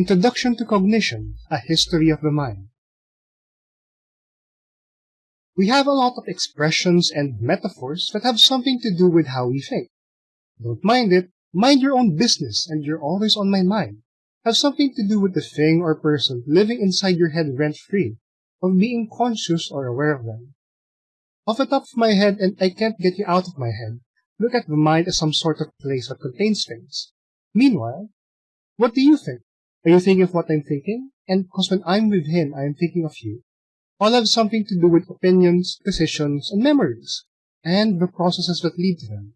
Introduction to Cognition, A History of the Mind. We have a lot of expressions and metaphors that have something to do with how we think. Don't mind it, mind your own business, and you're always on my mind. Have something to do with the thing or person living inside your head rent free, of being conscious or aware of them. Off the top of my head, and I can't get you out of my head, look at the mind as some sort of place that contains things. Meanwhile, what do you think? Are you thinking of what I'm thinking? And because when I'm with him, I am thinking of you. All have something to do with opinions, decisions, and memories, and the processes that lead to them.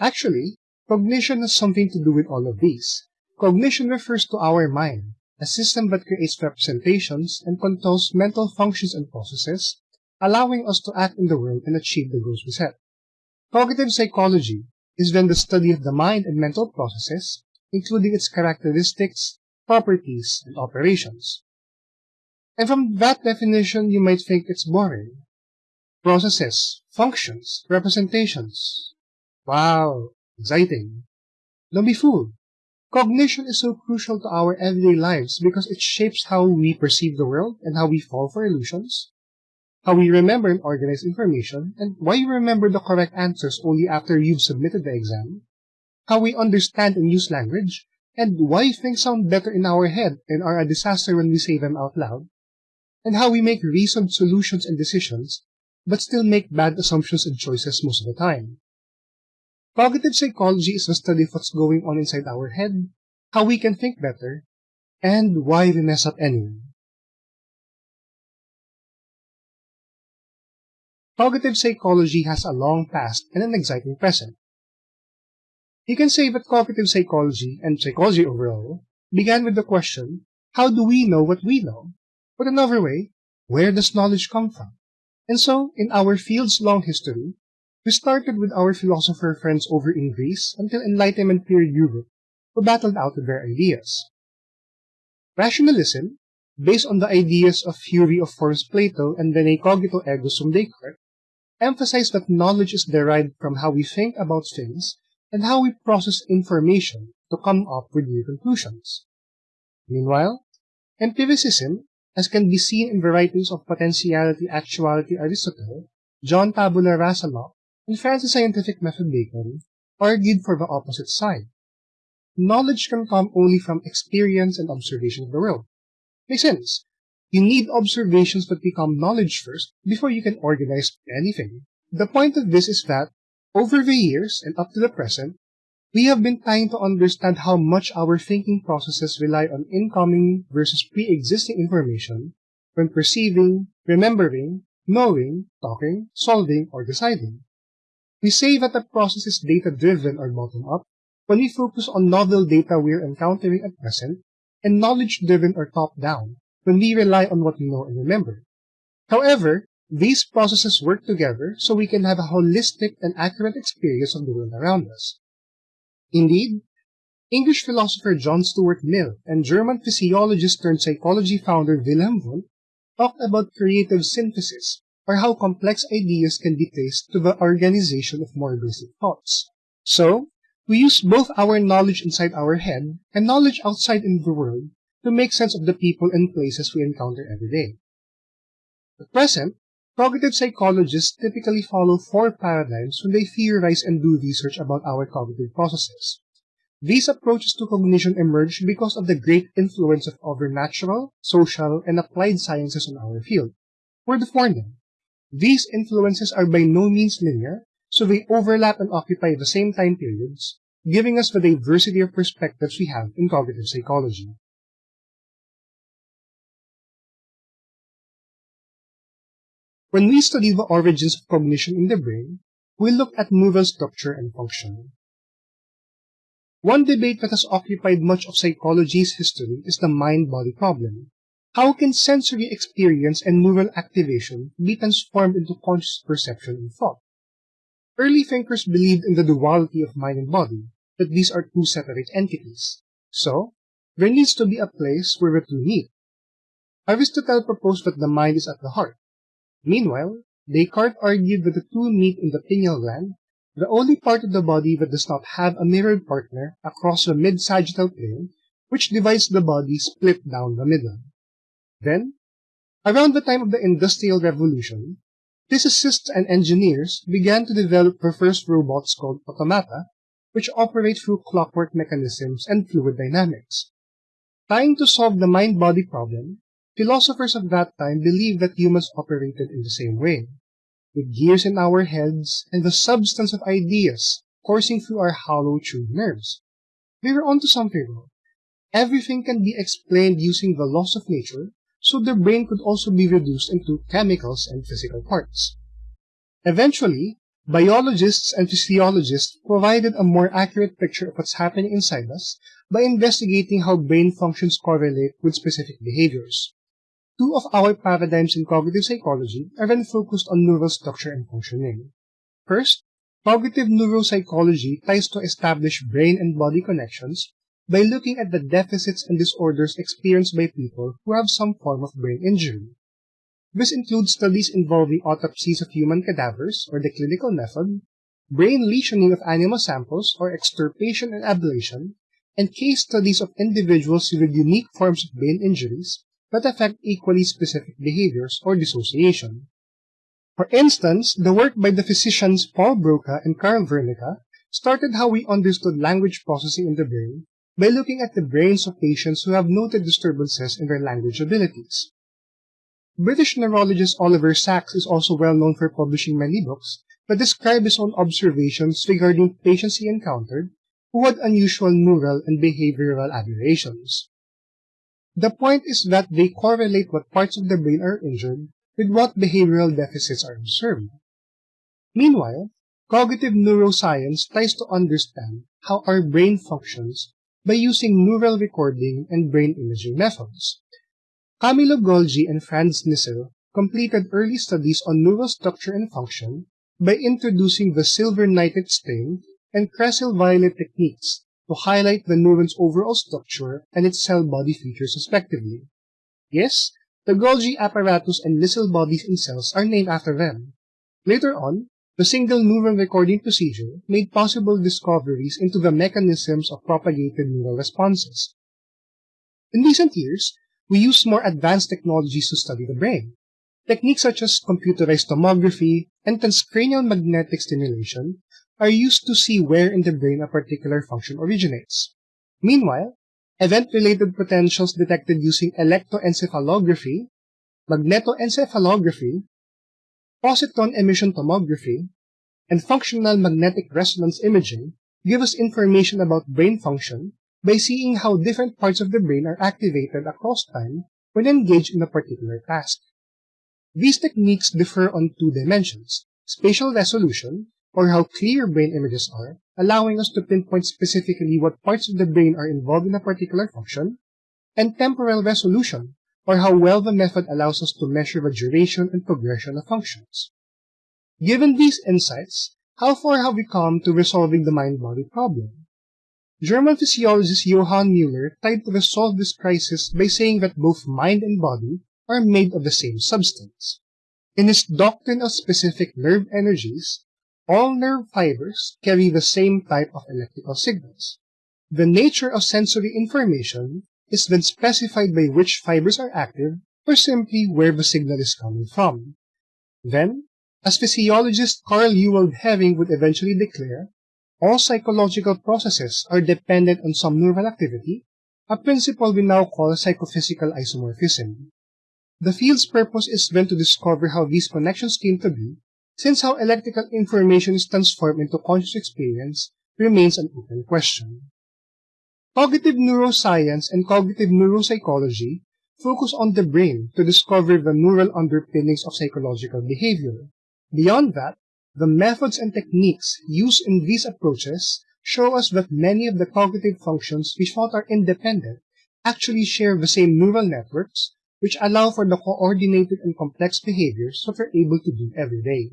Actually, cognition has something to do with all of these. Cognition refers to our mind, a system that creates representations and controls mental functions and processes, allowing us to act in the world and achieve the goals we set. Cognitive psychology is then the study of the mind and mental processes, including its characteristics, properties, and operations. And from that definition, you might think it's boring. Processes, functions, representations. Wow, exciting. Don't be fooled. Cognition is so crucial to our everyday lives because it shapes how we perceive the world and how we fall for illusions, how we remember and organize information, and why you remember the correct answers only after you've submitted the exam, how we understand and use language, and why things sound better in our head and are a disaster when we say them out loud, and how we make reasoned solutions and decisions, but still make bad assumptions and choices most of the time. Cognitive psychology is the study of what's going on inside our head, how we can think better, and why we mess up anyway. Cognitive psychology has a long past and an exciting present. You can say that cognitive psychology, and psychology overall, began with the question, how do we know what we know? Put another way, where does knowledge come from? And so, in our field's long history, we started with our philosopher friends over in Greece until Enlightenment period Europe, who battled out their ideas. Rationalism, based on the ideas of theory of forms Plato and then a cogito ergo sum Descartes, emphasized that knowledge is derived from how we think about things and how we process information to come up with new conclusions. Meanwhile, empiricism, as can be seen in writings of Potentiality Actuality Aristotle, John Tabula Rasa and Francis Scientific Method Bacon, argued for the opposite side. Knowledge can come only from experience and observation of the world. Makes sense. You need observations that become knowledge first before you can organize anything. The point of this is that over the years and up to the present, we have been trying to understand how much our thinking processes rely on incoming versus pre-existing information when perceiving, remembering, knowing, talking, solving, or deciding. We say that the process is data-driven or bottom-up when we focus on novel data we're encountering at present, and knowledge-driven or top-down when we rely on what we know and remember. However, these processes work together so we can have a holistic and accurate experience of the world around us. Indeed, English philosopher John Stuart Mill and German physiologist turned psychology founder Wilhelm Wundt talked about creative synthesis, or how complex ideas can be traced to the organization of more basic thoughts. So, we use both our knowledge inside our head and knowledge outside in the world to make sense of the people and places we encounter every day. At present, Cognitive psychologists typically follow four paradigms when they theorize and do research about our cognitive processes. These approaches to cognition emerged because of the great influence of other natural, social, and applied sciences on our field. We're the four them. These influences are by no means linear, so they overlap and occupy the same time periods, giving us the diversity of perspectives we have in cognitive psychology. When we study the origins of cognition in the brain, we look at neural structure and function. One debate that has occupied much of psychology's history is the mind-body problem. How can sensory experience and neural activation be transformed into conscious perception and thought? Early thinkers believed in the duality of mind and body, that these are two separate entities. So, there needs to be a place where the two meet. Aristotle proposed that the mind is at the heart, Meanwhile, Descartes argued that the two meet in the pineal gland, the only part of the body that does not have a mirrored partner across the mid-sagittal plane, which divides the body split down the middle. Then, around the time of the Industrial Revolution, physicists and engineers began to develop the first robots called automata, which operate through clockwork mechanisms and fluid dynamics. Trying to solve the mind-body problem, philosophers of that time believed that humans operated in the same way, with gears in our heads and the substance of ideas coursing through our hollow tube nerves. We were onto something though. Everything can be explained using the laws of nature, so the brain could also be reduced into chemicals and physical parts. Eventually, biologists and physiologists provided a more accurate picture of what's happening inside us by investigating how brain functions correlate with specific behaviors. Two of our paradigms in cognitive psychology are then focused on neural structure and functioning. First, cognitive neuropsychology tries to establish brain and body connections by looking at the deficits and disorders experienced by people who have some form of brain injury. This includes studies involving autopsies of human cadavers, or the clinical method, brain lesioning of animal samples, or extirpation and ablation, and case studies of individuals with unique forms of brain injuries that affect equally specific behaviors or dissociation. For instance, the work by the physicians Paul Broca and Carl Wernicke started how we understood language processing in the brain by looking at the brains of patients who have noted disturbances in their language abilities. British neurologist Oliver Sacks is also well known for publishing many books that describe his own observations regarding patients he encountered who had unusual neural and behavioral aberrations. The point is that they correlate what parts of the brain are injured with what behavioral deficits are observed. Meanwhile, cognitive neuroscience tries to understand how our brain functions by using neural recording and brain imaging methods. Camillo Golgi and Franz Nissl completed early studies on neural structure and function by introducing the silver nitrate stain and cresyl violet techniques to highlight the neuron's overall structure and its cell body features respectively. Yes, the Golgi apparatus and Nissl bodies in cells are named after them. Later on, the single neuron recording procedure made possible discoveries into the mechanisms of propagated neural responses. In recent years, we use more advanced technologies to study the brain. Techniques such as computerized tomography and transcranial magnetic stimulation are used to see where in the brain a particular function originates. Meanwhile, event-related potentials detected using electroencephalography, magnetoencephalography, positron emission tomography, and functional magnetic resonance imaging give us information about brain function by seeing how different parts of the brain are activated across time when engaged in a particular task. These techniques differ on two dimensions, spatial resolution, or how clear brain images are, allowing us to pinpoint specifically what parts of the brain are involved in a particular function, and temporal resolution, or how well the method allows us to measure the duration and progression of functions. Given these insights, how far have we come to resolving the mind-body problem? German physiologist Johann Müller tried to resolve this crisis by saying that both mind and body are made of the same substance. In his doctrine of specific nerve energies, all nerve fibers carry the same type of electrical signals. The nature of sensory information is then specified by which fibers are active or simply where the signal is coming from. Then, as physiologist Carl Ewald Hering would eventually declare, all psychological processes are dependent on some neural activity, a principle we now call psychophysical isomorphism. The field's purpose is then to discover how these connections came to be, since how electrical information is transformed into conscious experience remains an open question. Cognitive neuroscience and cognitive neuropsychology focus on the brain to discover the neural underpinnings of psychological behavior. Beyond that, the methods and techniques used in these approaches show us that many of the cognitive functions we thought are independent actually share the same neural networks, which allow for the coordinated and complex behaviors that we're able to do every day.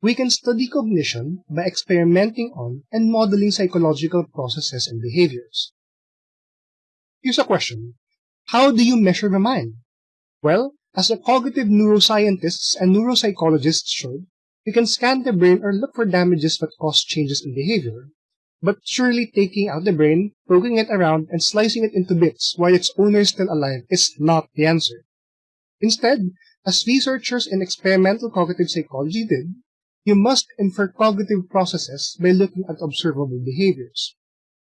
We can study cognition by experimenting on and modeling psychological processes and behaviors. Here's a question. How do you measure the mind? Well, as the cognitive neuroscientists and neuropsychologists showed, we can scan the brain or look for damages that cause changes in behavior. But surely taking out the brain, poking it around, and slicing it into bits while its owner is still alive is not the answer. Instead, as researchers in experimental cognitive psychology did, you must infer cognitive processes by looking at observable behaviors.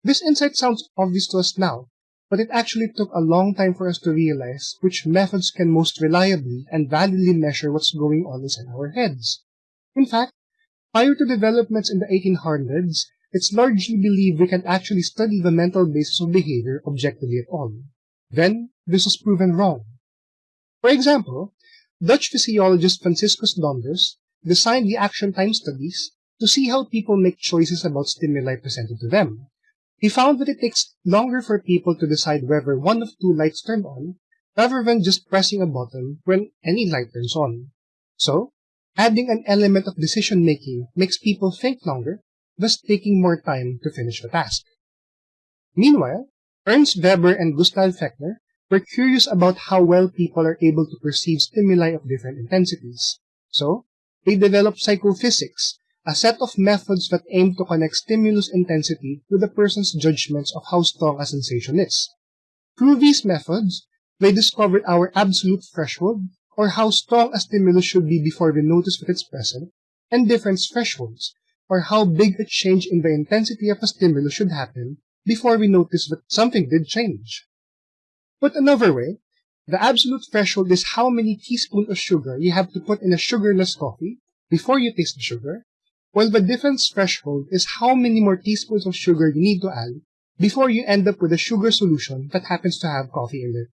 This insight sounds obvious to us now, but it actually took a long time for us to realize which methods can most reliably and validly measure what's going on inside our heads. In fact, prior to developments in the 1800s, it's largely believed we can actually study the mental basis of behavior objectively at all. Then, this was proven wrong. For example, Dutch physiologist Franciscus Donders designed the action time studies to see how people make choices about stimuli presented to them. He found that it takes longer for people to decide whether one of two lights turn on rather than just pressing a button when any light turns on. So, adding an element of decision making makes people think longer, thus taking more time to finish the task. Meanwhile, Ernst Weber and Gustav Fechner were curious about how well people are able to perceive stimuli of different intensities. So, they developed psychophysics, a set of methods that aim to connect stimulus intensity with a person's judgments of how strong a sensation is. Through these methods, they discovered our absolute threshold, or how strong a stimulus should be before we notice that it's present, and difference thresholds, or how big a change in the intensity of a stimulus should happen before we notice that something did change. Put another way, the absolute threshold is how many teaspoons of sugar you have to put in a sugarless coffee before you taste the sugar, while the difference threshold is how many more teaspoons of sugar you need to add before you end up with a sugar solution that happens to have coffee in it.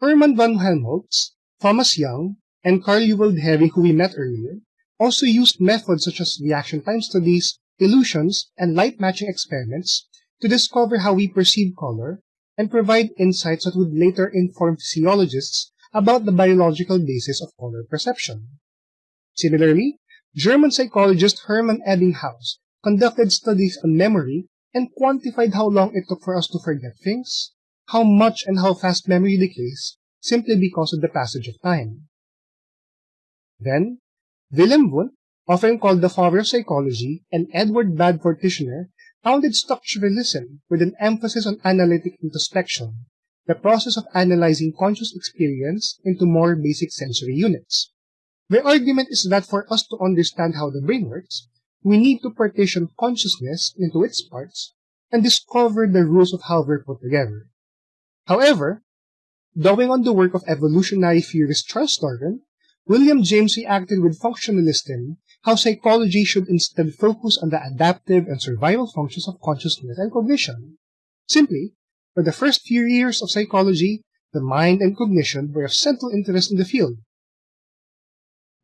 Hermann von Helmholtz, Thomas Young, and Carl Ewald Hering, who we met earlier, also used methods such as reaction time studies, illusions, and light matching experiments to discover how we perceive color and provide insights that would later inform physiologists about the biological basis of color perception. Similarly, German psychologist Hermann Ebbinghaus conducted studies on memory and quantified how long it took for us to forget things, how much and how fast memory decays, simply because of the passage of time. Then, Wilhelm Wundt, often called the father of psychology, and Edward Bradford Titchener founded structuralism with an emphasis on analytic introspection, the process of analyzing conscious experience into more basic sensory units. The argument is that for us to understand how the brain works, we need to partition consciousness into its parts and discover the rules of how they're put together. However, drawing on the work of evolutionary theorist Charles Darwin, William James reacted with functionalism how psychology should instead focus on the adaptive and survival functions of consciousness and cognition. Simply, for the first few years of psychology, the mind and cognition were of central interest in the field.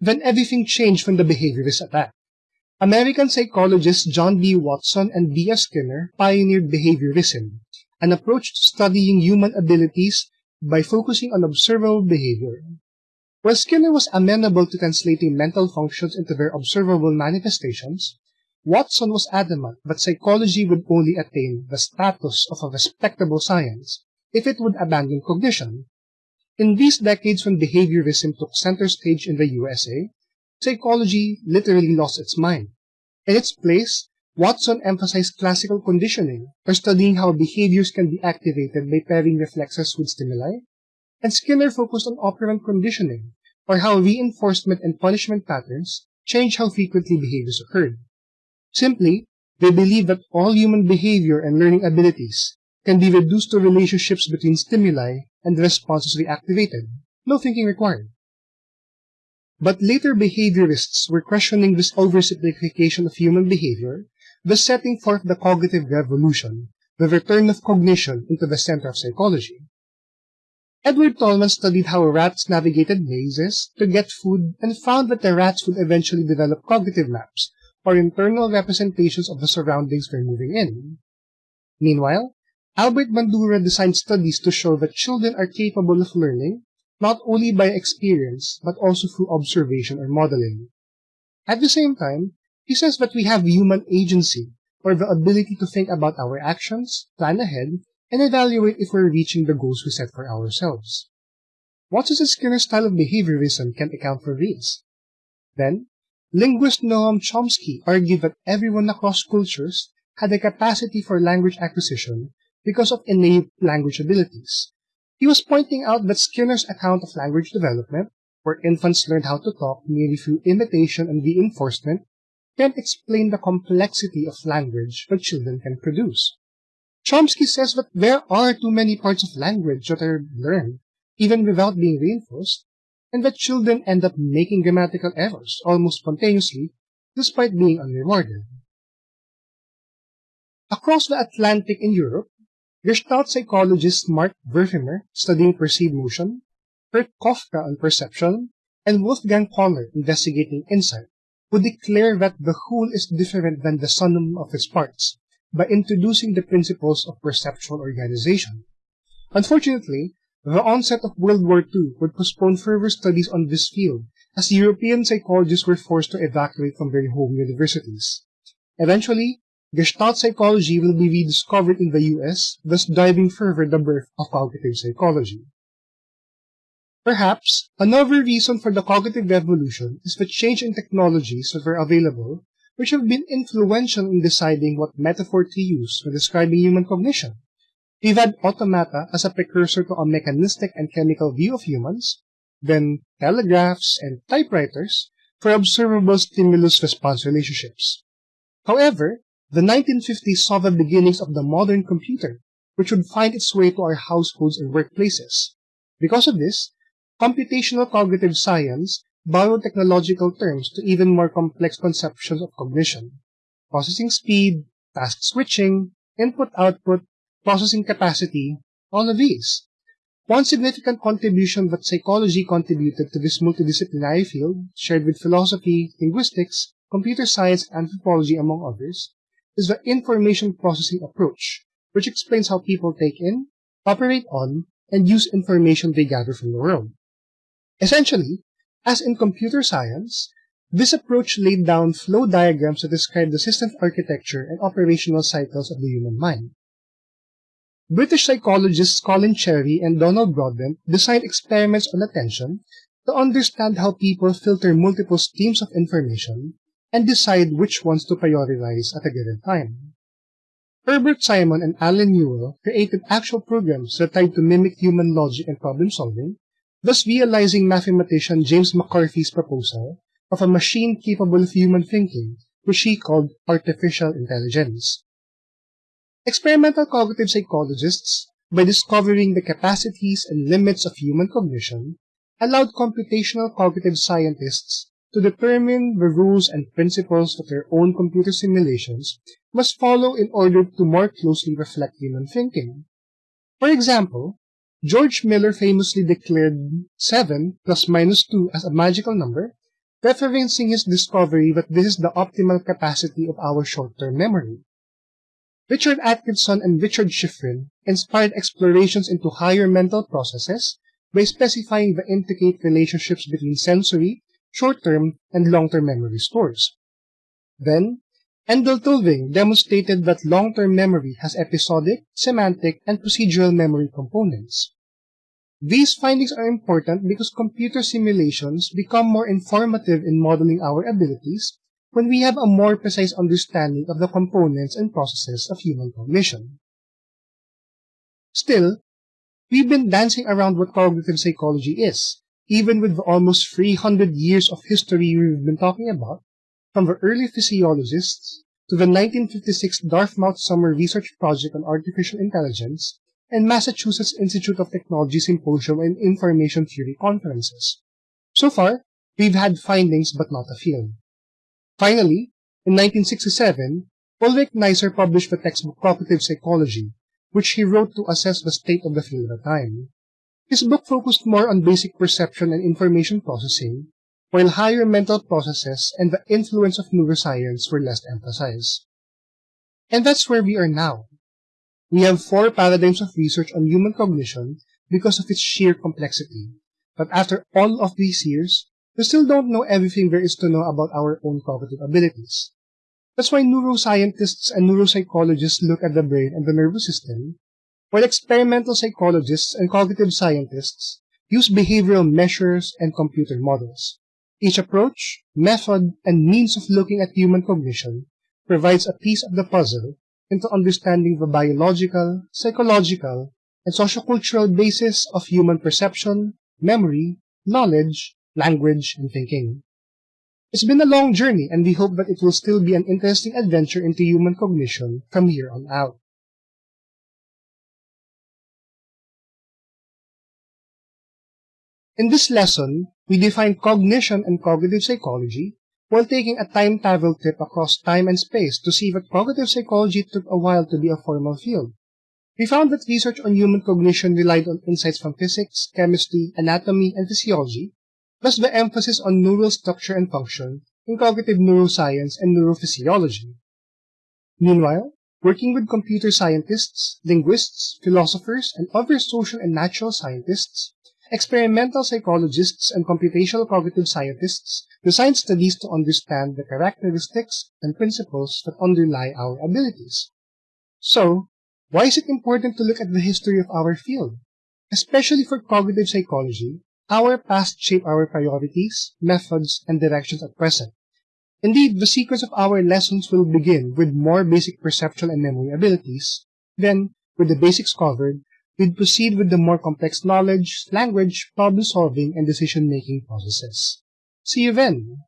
Then everything changed when the behaviorist attacked. American psychologists John B. Watson and B. F. Skinner pioneered behaviorism, an approach to studying human abilities by focusing on observable behavior. While Skinner was amenable to translating mental functions into their observable manifestations, Watson was adamant that psychology would only attain the status of a respectable science if it would abandon cognition. In these decades when behaviorism took center stage in the USA, psychology literally lost its mind. In its place, Watson emphasized classical conditioning, or studying how behaviors can be activated by pairing reflexes with stimuli, and Skinner focused on operant conditioning, or how reinforcement and punishment patterns change how frequently behaviors occurred. Simply, they believe that all human behavior and learning abilities can be reduced to relationships between stimuli and the responses reactivated, no thinking required. But later behaviorists were questioning this oversimplification of human behavior, thus setting forth the cognitive revolution, the return of cognition into the center of psychology. Edward Tolman studied how rats navigated mazes to get food and found that the rats would eventually develop cognitive maps, or internal representations of the surroundings they're moving in. Meanwhile, Albert Bandura designed studies to show that children are capable of learning not only by experience but also through observation or modeling. At the same time, he says that we have human agency, or the ability to think about our actions, plan ahead, and evaluate if we're reaching the goals we set for ourselves. Watson and Skinner's style of behaviorism can account for this. Then, linguist Noam Chomsky argued that everyone across cultures had a capacity for language acquisition because of innate language abilities. He was pointing out that Skinner's account of language development, where infants learned how to talk merely through imitation and reinforcement, can't explain the complexity of language that children can produce. Chomsky says that there are too many parts of language that are learned, even without being reinforced, and that children end up making grammatical errors almost spontaneously, despite being unrewarded. Across the Atlantic in Europe, Gestalt psychologists Max Wertheimer, studying perceived motion, Kurt Koffka on perception, and Wolfgang Kohler, investigating insight, would declare that the whole is different than the sum of its parts by introducing the principles of perceptual organization. Unfortunately, the onset of World War II would postpone further studies on this field as European psychologists were forced to evacuate from their home universities. Eventually, Gestalt psychology will be rediscovered in the US, thus driving further the birth of cognitive psychology. Perhaps another reason for the cognitive revolution is the change in technologies that were available, which have been influential in deciding what metaphor to use when describing human cognition. We've had automata as a precursor to a mechanistic and chemical view of humans, then telegraphs and typewriters for observable stimulus-response relationships. However, the 1950s saw the beginnings of the modern computer, which would find its way to our households and workplaces. Because of this, Computational cognitive science borrowed technological terms to even more complex conceptions of cognition. Processing speed, task switching, input-output, processing capacity, all of these. One significant contribution that psychology contributed to this multidisciplinary field, shared with philosophy, linguistics, computer science, and anthropology, among others, is the information processing approach, which explains how people take in, operate on, and use information they gather from the world. Essentially, as in computer science, this approach laid down flow diagrams to describe the system architecture and operational cycles of the human mind. British psychologists Colin Cherry and Donald Broadbent designed experiments on attention to understand how people filter multiple streams of information and decide which ones to prioritize at a given time. Herbert Simon and Allen Newell created actual programs that tried to mimic human logic and problem solving thus realizing mathematician James McCarthy's proposal of a machine capable of human thinking, which he called artificial intelligence. Experimental cognitive psychologists, by discovering the capacities and limits of human cognition, allowed computational cognitive scientists to determine the rules and principles that their own computer simulations must follow in order to more closely reflect human thinking. For example, George Miller famously declared 7 plus minus 2 as a magical number, referencing his discovery that this is the optimal capacity of our short-term memory. Richard Atkinson and Richard Shiffrin inspired explorations into higher mental processes by specifying the intricate relationships between sensory, short-term, and long-term memory stores. Then, Endel Tulving demonstrated that long-term memory has episodic, semantic, and procedural memory components. These findings are important because computer simulations become more informative in modeling our abilities when we have a more precise understanding of the components and processes of human cognition. Still, we've been dancing around what cognitive psychology is, even with the almost 300 years of history we've been talking about, from the early physiologists to the 1956 Dartmouth Summer Research Project on Artificial Intelligence and Massachusetts Institute of Technology Symposium and Information Theory conferences. So far, we've had findings but not a field. Finally, in 1967, Ulrich Neisser published the textbook Cognitive Psychology, which he wrote to assess the state of the field at the time. His book focused more on basic perception and information processing, while higher mental processes and the influence of neuroscience were less emphasized. And that's where we are now. We have four paradigms of research on human cognition because of its sheer complexity. But after all of these years, we still don't know everything there is to know about our own cognitive abilities. That's why neuroscientists and neuropsychologists look at the brain and the nervous system, while experimental psychologists and cognitive scientists use behavioral measures and computer models. Each approach, method, and means of looking at human cognition provides a piece of the puzzle into understanding the biological, psychological, and sociocultural basis of human perception, memory, knowledge, language, and thinking. It's been a long journey, and we hope that it will still be an interesting adventure into human cognition from here on out. In this lesson, we define cognition and cognitive psychology while taking a time travel trip across time and space to see that cognitive psychology took a while to be a formal field. We found that research on human cognition relied on insights from physics, chemistry, anatomy, and physiology, plus the emphasis on neural structure and function in cognitive neuroscience and neurophysiology. Meanwhile, working with computer scientists, linguists, philosophers, and other social and natural scientists, experimental psychologists, and computational cognitive scientists design studies to understand the characteristics and principles that underlie our abilities. So, why is it important to look at the history of our field? Especially for cognitive psychology, our past shape our priorities, methods, and directions at present. Indeed, the sequence of our lessons will begin with more basic perceptual and memory abilities. Then, with the basics covered, we'd proceed with the more complex knowledge, language, problem solving, and decision making processes. See you then!